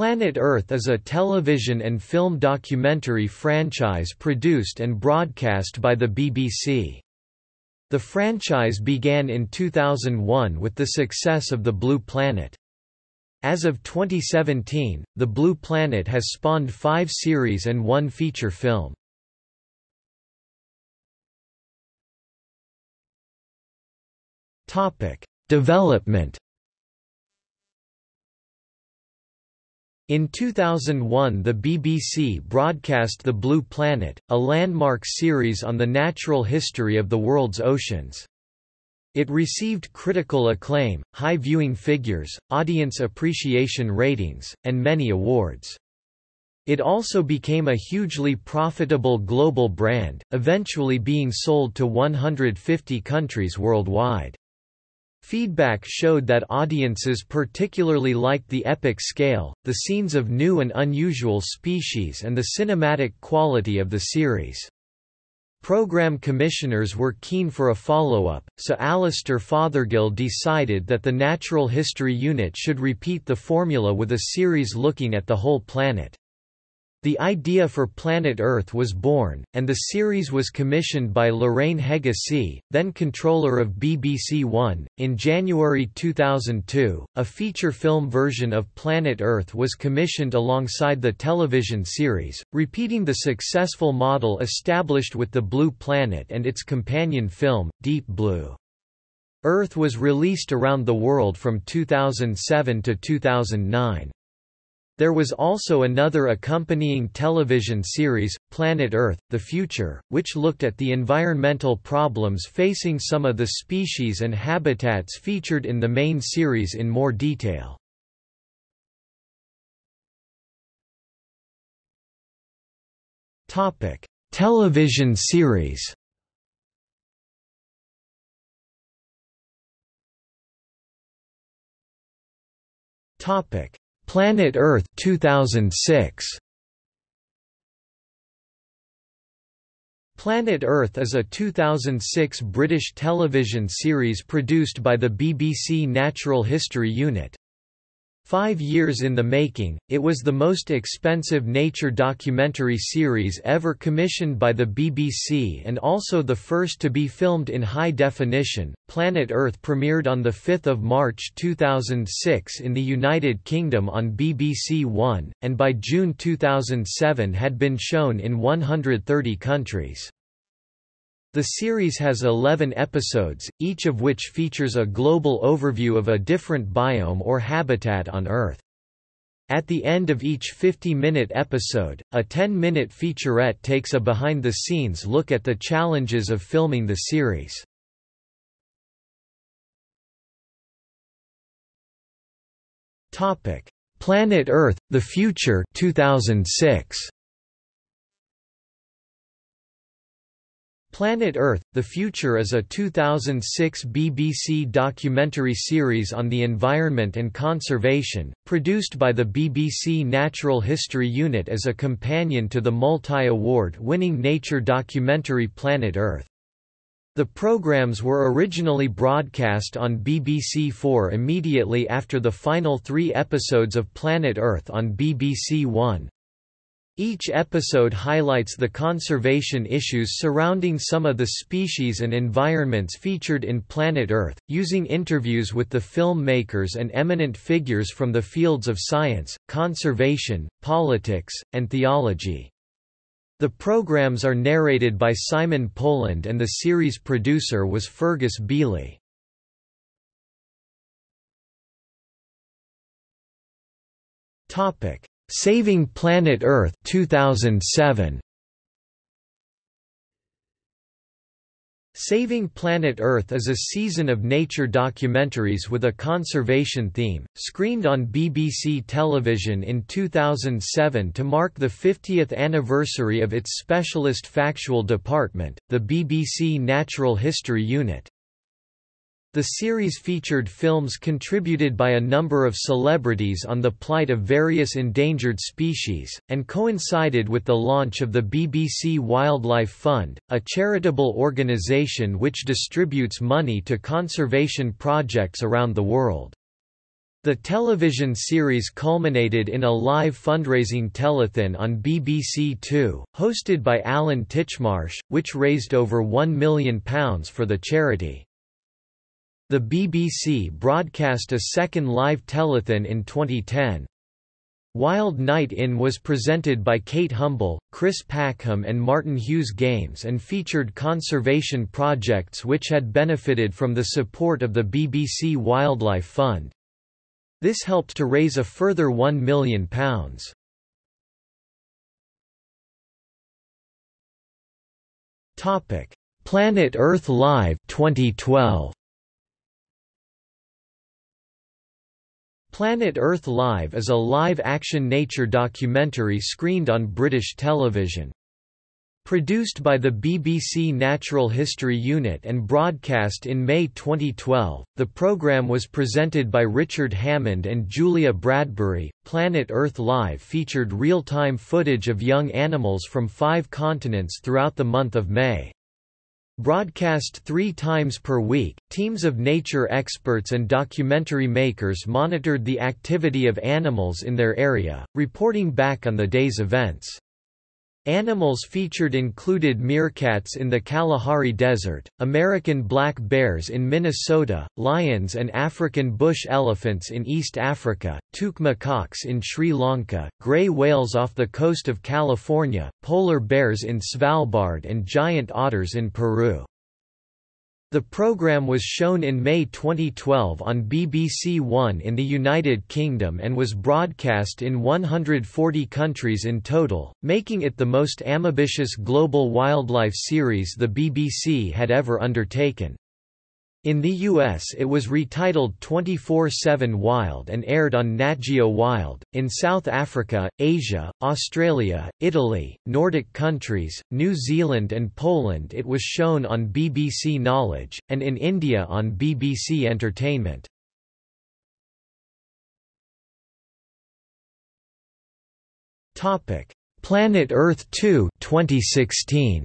Planet Earth is a television and film documentary franchise produced and broadcast by the BBC. The franchise began in 2001 with the success of The Blue Planet. As of 2017, The Blue Planet has spawned five series and one feature film. Development In 2001 the BBC broadcast The Blue Planet, a landmark series on the natural history of the world's oceans. It received critical acclaim, high viewing figures, audience appreciation ratings, and many awards. It also became a hugely profitable global brand, eventually being sold to 150 countries worldwide. Feedback showed that audiences particularly liked the epic scale, the scenes of new and unusual species and the cinematic quality of the series. Program commissioners were keen for a follow-up, so Alastair Fothergill decided that the Natural History Unit should repeat the formula with a series looking at the whole planet. The idea for Planet Earth was born, and the series was commissioned by Lorraine Heggessey, then controller of BBC One. In January 2002, a feature film version of Planet Earth was commissioned alongside the television series, repeating the successful model established with The Blue Planet and its companion film, Deep Blue. Earth was released around the world from 2007 to 2009. There was also another accompanying television series, Planet Earth, The Future, which looked at the environmental problems facing some of the species and habitats featured in the main series in more detail. Topic: Television series Topic Planet Earth 2006 Planet Earth is a 2006 British television series produced by the BBC Natural History Unit. Five years in the making, it was the most expensive nature documentary series ever commissioned by the BBC and also the first to be filmed in high definition. Planet Earth premiered on 5 March 2006 in the United Kingdom on BBC One, and by June 2007 had been shown in 130 countries. The series has 11 episodes, each of which features a global overview of a different biome or habitat on Earth. At the end of each 50-minute episode, a 10-minute featurette takes a behind-the-scenes look at the challenges of filming the series. Planet Earth – The Future 2006. Planet Earth – The Future is a 2006 BBC documentary series on the environment and conservation, produced by the BBC Natural History Unit as a companion to the multi-award-winning nature documentary Planet Earth. The programmes were originally broadcast on BBC Four immediately after the final three episodes of Planet Earth on BBC One. Each episode highlights the conservation issues surrounding some of the species and environments featured in Planet Earth, using interviews with the filmmakers and eminent figures from the fields of science, conservation, politics, and theology. The programs are narrated by Simon Poland and the series producer was Fergus Beeley. Saving Planet Earth 2007 Saving Planet Earth is a season of nature documentaries with a conservation theme, screened on BBC television in 2007 to mark the 50th anniversary of its specialist factual department, the BBC Natural History Unit. The series featured films contributed by a number of celebrities on the plight of various endangered species, and coincided with the launch of the BBC Wildlife Fund, a charitable organisation which distributes money to conservation projects around the world. The television series culminated in a live fundraising telethon on BBC Two, hosted by Alan Titchmarsh, which raised over £1 million for the charity. The BBC broadcast a second live telethon in 2010. Wild Night In was presented by Kate Humble, Chris Packham and Martin Hughes Games and featured conservation projects which had benefited from the support of the BBC Wildlife Fund. This helped to raise a further £1 million. Planet Earth Live 2012 Planet Earth Live is a live-action nature documentary screened on British television. Produced by the BBC Natural History Unit and broadcast in May 2012, the programme was presented by Richard Hammond and Julia Bradbury. Planet Earth Live featured real time footage of young animals from five continents throughout the month of May. Broadcast three times per week, teams of nature experts and documentary makers monitored the activity of animals in their area, reporting back on the day's events. Animals featured included meerkats in the Kalahari Desert, American black bears in Minnesota, lions and African bush elephants in East Africa, toque macaques in Sri Lanka, gray whales off the coast of California, polar bears in Svalbard and giant otters in Peru. The program was shown in May 2012 on BBC One in the United Kingdom and was broadcast in 140 countries in total, making it the most ambitious global wildlife series the BBC had ever undertaken. In the US it was retitled 24-7 Wild and aired on Nat Geo Wild. In South Africa, Asia, Australia, Italy, Nordic countries, New Zealand and Poland it was shown on BBC Knowledge, and in India on BBC Entertainment. Planet Earth 2 2016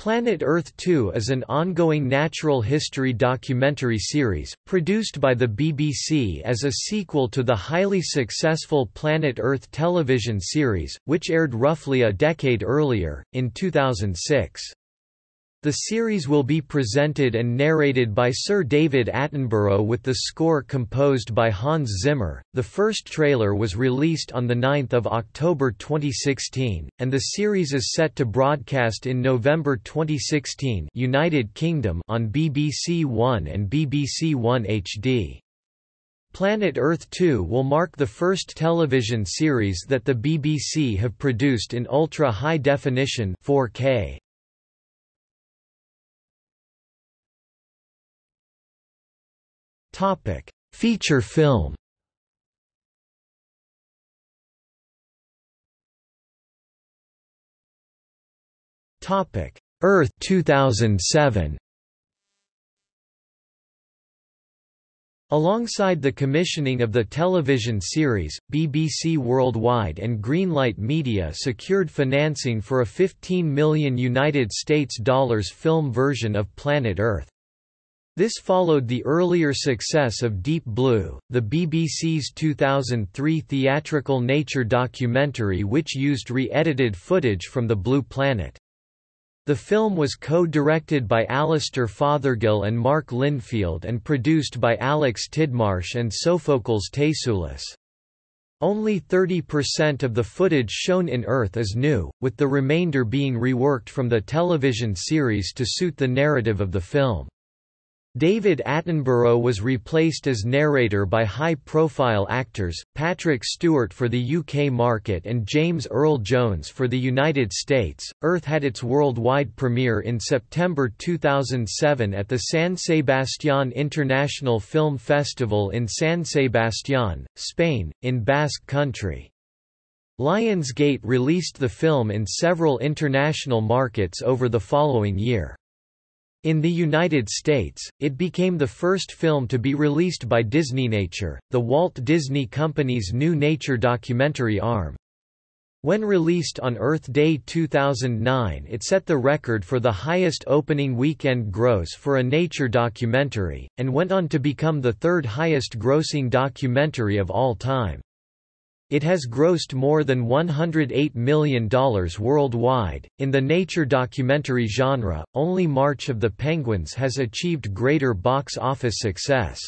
Planet Earth 2 is an ongoing natural history documentary series, produced by the BBC as a sequel to the highly successful Planet Earth television series, which aired roughly a decade earlier, in 2006. The series will be presented and narrated by Sir David Attenborough with the score composed by Hans Zimmer. The first trailer was released on 9 October 2016, and the series is set to broadcast in November 2016 United Kingdom on BBC One and BBC One HD. Planet Earth 2 will mark the first television series that the BBC have produced in ultra-high definition 4K. Topic: Feature film. Topic: Earth 2007. Alongside the commissioning of the television series, BBC Worldwide and Greenlight Media secured financing for a 15 million United States dollars film version of Planet Earth. This followed the earlier success of Deep Blue, the BBC's 2003 theatrical nature documentary which used re-edited footage from the Blue Planet. The film was co-directed by Alastair Fothergill and Mark Linfield and produced by Alex Tidmarsh and Sophocles Tasoulis. Only 30% of the footage shown in Earth is new, with the remainder being reworked from the television series to suit the narrative of the film. David Attenborough was replaced as narrator by high-profile actors, Patrick Stewart for the UK market and James Earl Jones for the United States. Earth had its worldwide premiere in September 2007 at the San Sebastián International Film Festival in San Sebastián, Spain, in Basque Country. Lionsgate released the film in several international markets over the following year. In the United States, it became the first film to be released by Disney Nature, the Walt Disney Company's new nature documentary arm. When released on Earth Day 2009 it set the record for the highest opening weekend gross for a nature documentary, and went on to become the third highest grossing documentary of all time. It has grossed more than $108 million worldwide. In the nature documentary genre, only March of the Penguins has achieved greater box office success.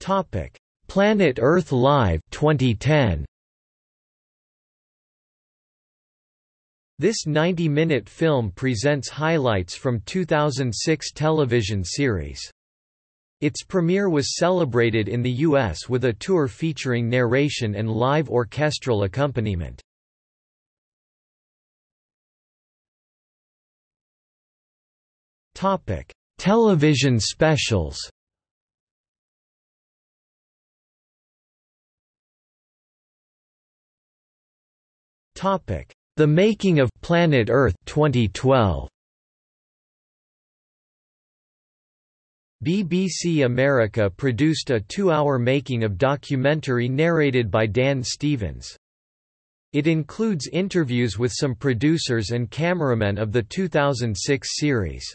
Topic: Planet Earth Live 2010. This 90-minute film presents highlights from 2006 television series. Its premiere was celebrated in the U.S. with a tour featuring narration and live orchestral accompaniment. Television specials The Making of Planet Earth 2012. BBC America produced a two-hour making of documentary narrated by Dan Stevens. It includes interviews with some producers and cameramen of the 2006 series.